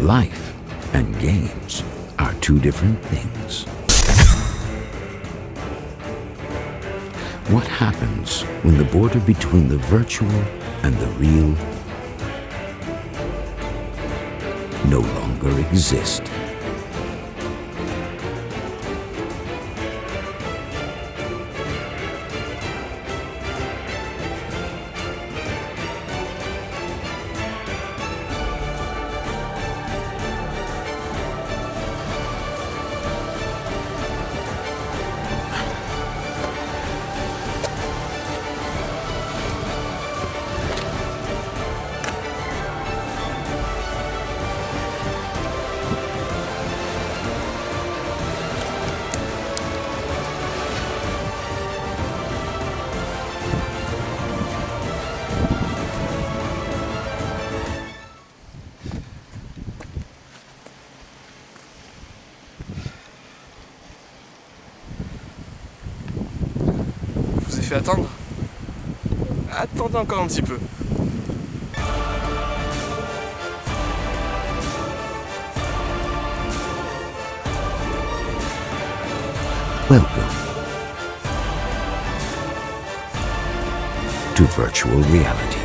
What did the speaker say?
Life and games are two different things. What happens when the border between the virtual and the real no longer exist? fait attendre. Attendez encore un petit peu. Welcome to virtual reality.